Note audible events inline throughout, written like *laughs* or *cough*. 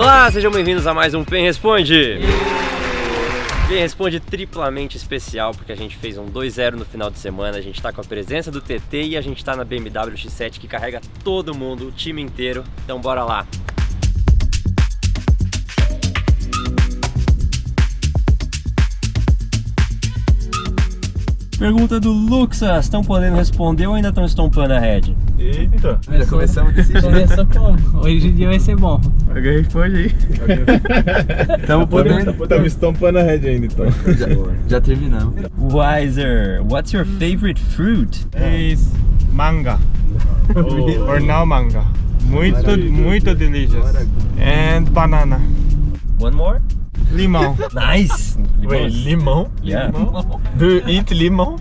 Olá, sejam bem-vindos a mais um Pen Responde. Pen Responde triplamente especial porque a gente fez um 2-0 no final de semana, a gente tá com a presença do TT e a gente tá na BMW X7 que carrega todo mundo, o time inteiro. Então bora lá. Pergunta do Luxas, estão podendo responder ou ainda estão estompando a head? Eita! Já começamos desse jeito. Começou como? Hoje em dia vai ser bom. Alguém responde aí. Tamo podendo. Estamos estampando a head ainda então. Já, já terminamos. Wiser, what's your favorite fruit? is manga or now manga. Muito, muito delicious. And banana. One more? Limão. *laughs* Nice! Wait, limão? Yeah. *laughs* Do you eat limão?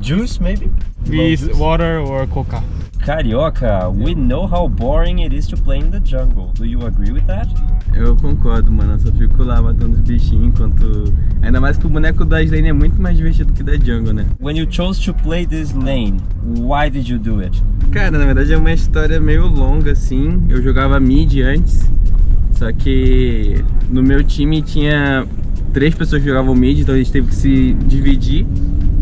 Juice, maybe? With water or coca. Carioca, we know how boring it is to play in the jungle. Do you agree with that? Eu concordo, mano. Eu só fico lá matando os bichinhos enquanto. Ainda mais que o boneco da Slane é muito mais divertido que da Jungle, né? When you chose to play this lane, why did you do it? Cara, na verdade é uma história meio longa assim. Eu jogava mid antes. Só que no meu time tinha três pessoas que jogavam mid, então a gente teve que se dividir.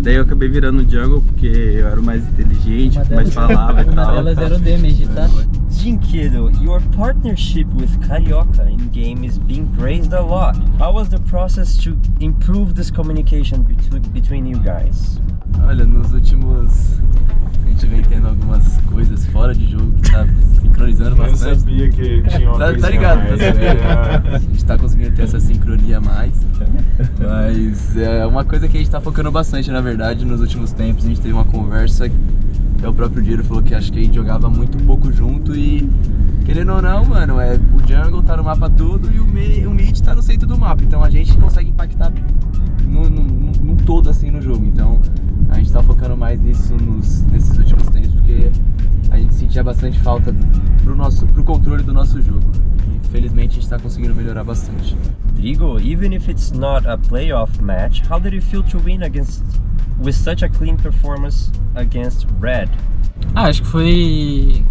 Daí eu acabei virando jungle porque eu era o mais inteligente, Uma mais falava e *laughs* tal. delas era o damage, tá? Jinkido, your partnership with Carioca in game is being praised a lot. How was the process to improve this communication between, between you guys? Olha, nos últimos. A gente vem tendo algumas coisas fora de jogo que tá não bastante. sabia que tinha uma Tá, tá ligado, mais. tá sabendo? É. A gente tá conseguindo ter essa sincronia mais. Mas é uma coisa que a gente tá focando bastante, na verdade, nos últimos tempos. A gente teve uma conversa, até o próprio Diro falou que acho que a gente jogava muito pouco junto e. Querendo ou não, mano, é, o jungle tá no mapa todo e o, me, o mid tá no centro do mapa. Então a gente consegue impactar no- num todo assim no jogo. Então a gente tá focando mais nisso nos, nesses últimos tempos, porque a gente sentia bastante falta pro, nosso, pro controle do nosso jogo. E felizmente a gente tá conseguindo melhorar bastante. Drigo, even if it's not a playoff match, how did you feel to win against with such a clean performance against Red? Ah, acho que foi.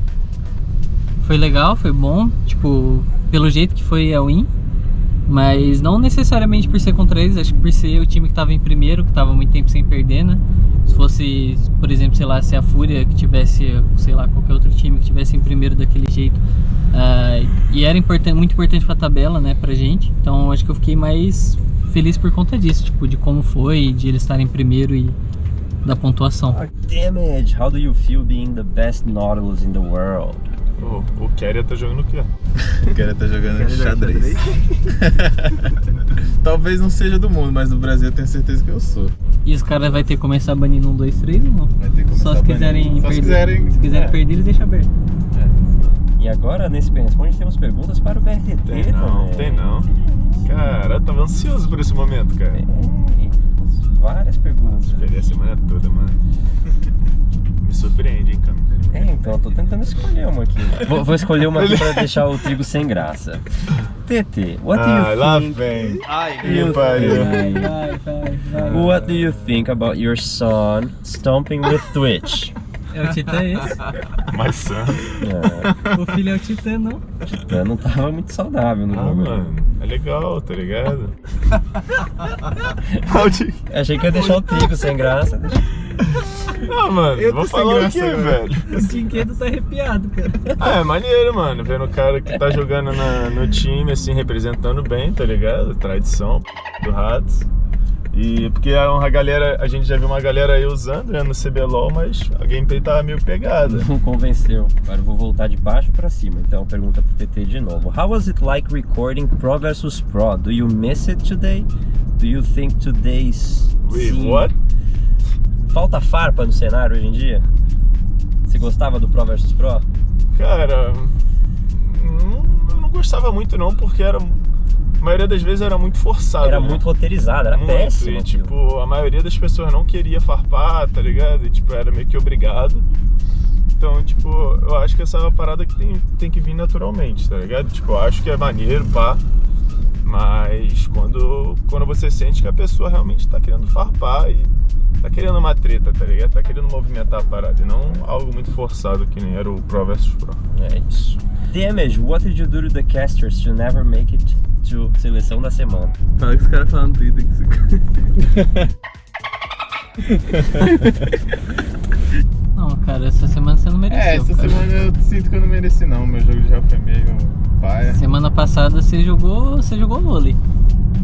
Foi legal, foi bom. Tipo, pelo jeito que foi a win. Mas não necessariamente por ser contra eles, acho que por ser o time que tava em primeiro, que tava muito tempo sem perder, né? Se fosse, por exemplo, sei lá, se a Fúria que tivesse, sei lá, qualquer outro time que tivesse em primeiro daquele jeito. ah, e era importan muito importante pra tabela, né, pra gente. Então acho que eu fiquei mais feliz por conta disso, tipo, de como foi, de eles estarem em primeiro e da pontuação. Damage, how do you feel being the best Nautilus in the world? O, o Keria tá jogando o quê? O cara tá jogando jogar xadrez. *laughs* Talvez não seja do mundo, mas do Brasil eu tenho certeza que eu sou. E os caras vão ter que começar banindo um, dois, três ou não? Vai ter que começar Só se a banir. quiserem Só perder. se quiserem. Se quiserem é. perder, eles deixam aberto. E agora, nesse Bem Responde, temos perguntas para o BRTT Tem não, também. tem não. Cara, eu tava ansioso por esse momento, cara. Tem, várias perguntas. Esperei a semana toda, mano. *laughs* Me surpreende. É, então, eu tô tentando escolher uma aqui. Vou, vou escolher uma aqui pra *laughs* deixar o trigo sem graça. TT, what do Ah, you lá think? vem. Ai, you que pariu. think- Vai, vai, vai. What do you think about your son stomping with Twitch? É o Titã esse? Mais sã. É, O filho é o Titã, não? o Titã não tava muito saudável no Ah, jogo. mano, é legal, tá ligado? *laughs* Achei que ia deixar o trigo sem graça. *laughs* *laughs* Ah, mano, Eu tô vou falar o quê, agora. velho? *laughs* O Tinquedo tá arrepiado, cara. Ah, é maneiro, mano. Vendo o cara que tá jogando na- no time, assim, representando bem, tá ligado? Tradição do Ratos. E porque a, a galera, a gente já viu uma galera aí usando né, no CBLOL, mas a gameplay tava meio pegada. Não convenceu. Agora eu vou voltar de baixo pra cima. Então pergunta pro TT de novo. How was it like recording Pro versus Pro? Do you miss it today? Do you think today's Wait, scene- what? Falta farpa no cenário hoje em dia? Você gostava do Pro versus Pro? Cara, não, eu não gostava muito não, porque era. A maioria das vezes era muito forçado. Era né? muito roteirizado, era Muito, péssimo. E, aquilo. tipo, a maioria das pessoas não queria farpar, tá ligado? E, tipo, era meio que obrigado. Então, tipo, eu acho que essa é uma parada que tem, tem que vir naturalmente, tá ligado? Tipo, eu acho que é maneiro, pá. Mas quando, quando você sente que a pessoa realmente tá querendo farpar e tá querendo uma treta, tá ligado? Tá querendo movimentar a parada e não algo muito forçado que nem era o Pro vs Pro. É isso. Damage, what did you do to the casters to never make it to seleção da semana? Fala que os caras falam no Twitter que você... *laughs* Não, cara, essa semana você não mereceu. É, essa cara. semana eu sinto que eu não mereci não. Meu jogo já foi meio paia. Semana passada você jogou. Você jogou vôlei.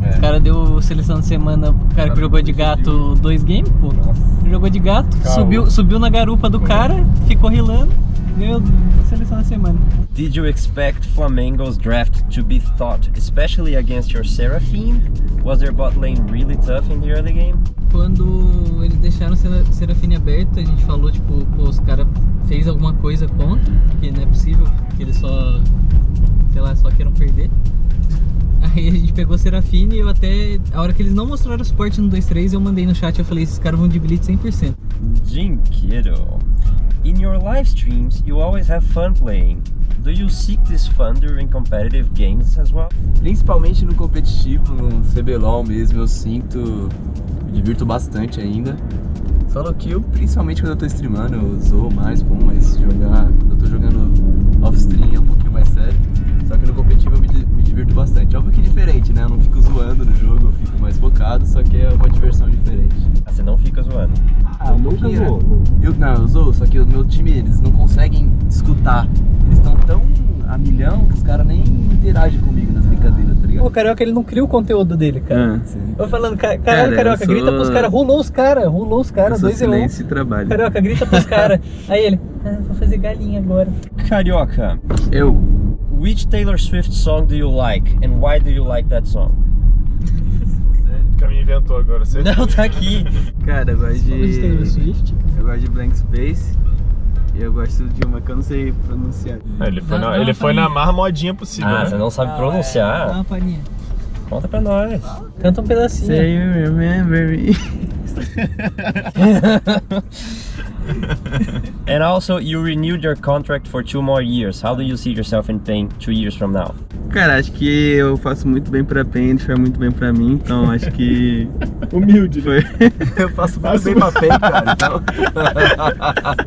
É. Os caras deu seleção de semana pro cara que jogou de gato dois games, pô. Jogou de gato, subiu, subiu na garupa do cara, ficou rilando, ganhou seleção da semana. Did you expect Flamengo's draft to be thought, especially against your Seraphine? Was their bot lane really tough in the early game? Quando eles deixaram o Sera- Serafine aberto, a gente falou, tipo, pô, os caras fez alguma coisa contra, porque não é possível que eles só, sei lá, só queiram perder. Aí a gente pegou Serafine e eu até, a hora que eles não mostraram o suporte no 2.3, eu mandei no chat, eu falei, esses caras vão de blitz 100%. Jinkido. In your live streams, you always have fun playing. Do you seek this fun during competitive games as well? Principalmente no competitivo, no CBLOL mesmo, eu sinto, me divirto bastante ainda. Solo kill, principalmente quando eu tô streamando, eu zoo mais, bom, mas jogar, quando eu tô jogando off-stream é um pouquinho mais sério. Só que no competitivo eu me, me divirto bastante. Óbvio que é diferente, né? Eu não fico zoando no jogo, eu fico mais focado, só que é uma diversão diferente. Ah, Você não fica zoando. Ah, um pouquinho, né? Eu, não, eu zoo, só que o meu time, eles não conseguem escutar. Eles estão tão a milhão que os caras nem interagem comigo nas brincadeiras, tá O Carioca, ele não cria o conteúdo dele, cara. Ah. Eu falando, ca- caralho, Cara, Carioca, sou- grita pros caras, rolou os caras, rolou os caras, dois e um. e trabalho. Carioca, grita pros *laughs* caras. Aí ele, ah, vou fazer galinha agora. Carioca, Eu, which Taylor Swift song do you like and why do you like that song? Que me inventou agora, você Não, tá aqui. cara, eu gosto de Taylor Swift. Eu gosto de Blank Space e eu gosto de uma que eu não sei pronunciar. Ah, Ele foi, Dá- na, dá ele foi na modinha possível, Ah, né? você não sabe Dá pronunciar? uma palhinha. Conta pra nós. Canta um pedacinho. Say you remember me. *laughs* And also, you renewed your contract for two more years. How do you see yourself in paying two years from now? Cara, acho que eu faço muito bem pra PEN, ele faz muito bem pra mim, então acho que. Humilde, Foi. eu faço muito bem pra PEN, cara, então.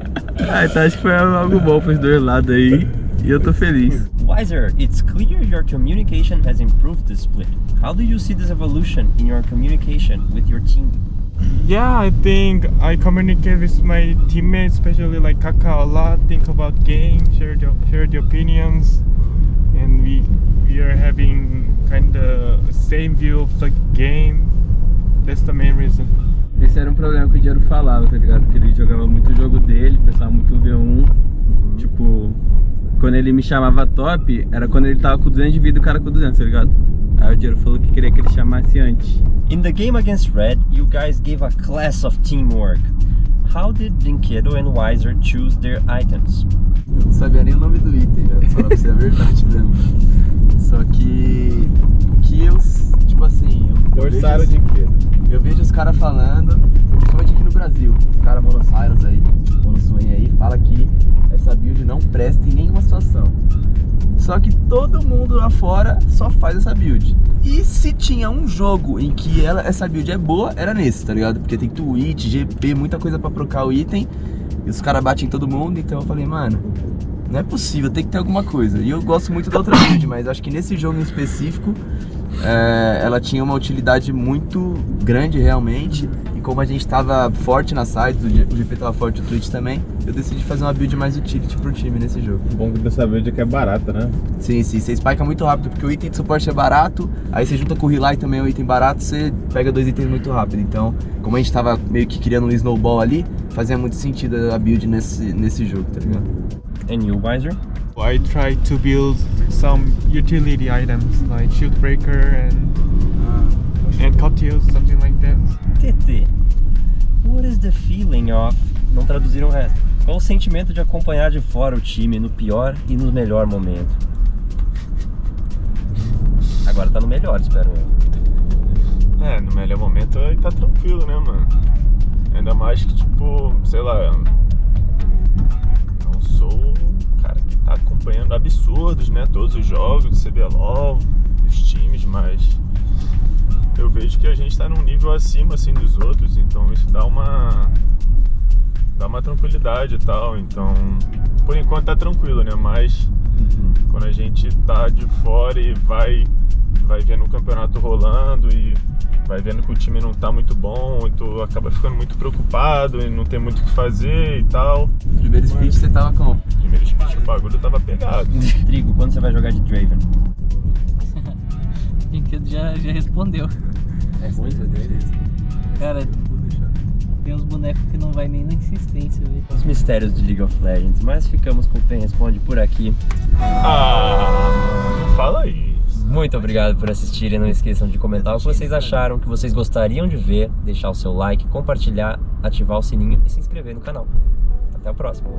*laughs* ah, então acho que foi algo bom pros dois lados aí. E eu tô feliz. Wiser, it's clear your communication has improved this split. How do you see this evolution in your communication with your team? Yeah, I think I communicate with my teammates, especially like Kaka, a lot. Think about game, share the share the opinions, and we we are having kind of same view of the game. That's the main reason. Esse era um problema que o Diego falava, tá ligado? Porque ele jogava muito o jogo dele, pensava muito V1. Tipo, quando ele me chamava top, era quando ele tava com 200 de vida e o cara com 200, tá ligado? Aí o Diego falou que queria que ele chamasse antes. In the game against Red, you guys gave a class of teamwork. How did Dinkedo and Wiser choose their items? Eu não sabia nem o nome do item, velho. Falar pra você a verdade mesmo. Só que. O que eu. Tipo assim. Eu, eu Forçaram vejo, de quê? Eu vejo os caras falando, principalmente aqui no Brasil. Os caras monossairos aí, monosswing aí, fala que essa build não presta em nenhuma situação. Só que todo mundo lá fora só faz essa build. E se tinha um jogo em que ela, essa build é boa, era nesse, tá ligado? Porque tem Twitch, GP, muita coisa pra trocar o item. E os caras batem em todo mundo, então eu falei, mano, não é possível, tem que ter alguma coisa. E eu gosto muito da outra build, mas acho que nesse jogo em específico, é, ela tinha uma utilidade muito grande realmente. E como a gente tava forte na side, o GP tava forte, o Twitch também, eu decidi fazer uma build mais utility pro time nesse jogo. O bom dessa build é que é barata, né? Sim, sim, você spika muito rápido, porque o item de suporte é barato, aí você junta com o Relay também é um item barato, você pega dois itens muito rápido. Então, como a gente tava meio que criando um snowball ali, fazia muito sentido a build nesse, nesse jogo, tá ligado? And you, Wiser? I try to build some utility items like shield breaker and and cuttiles, something like that. TT, what is the feeling of... Não traduziram o resto. Qual o sentimento de acompanhar de fora o time no pior e no melhor momento? Agora tá no melhor, espero eu. É, no melhor momento aí tá tranquilo, né, mano? Ainda mais que, tipo, sei lá. Sou o cara que tá acompanhando absurdos, né? Todos os jogos do CBLOL, dos times, mas vejo que a gente tá num nível acima assim dos outros, então isso dá uma dá uma tranquilidade e tal. Então, por enquanto tá tranquilo, né? Mas quando a gente tá de fora e vai vai vendo o campeonato rolando e vai vendo que o time não tá muito bom, e tu acaba ficando muito preocupado e não tem muito o que fazer e tal. Primeiro split você tava como? Primeiro split o bagulho tava pegado. Trigo, quando você vai jogar de Draven? O *laughs* Brinquedo já, já respondeu. É muito dele. Cara, tem uns bonecos que não vai nem na insistência, velho. Os mistérios de League of Legends, mas ficamos com o Pen Responde por aqui. Ah, não fala isso. Muito obrigado por assistirem. Não esqueçam de comentar o que vocês acharam, que vocês gostariam de ver, deixar o seu like, compartilhar, ativar o sininho e se inscrever no canal. Até o próximo.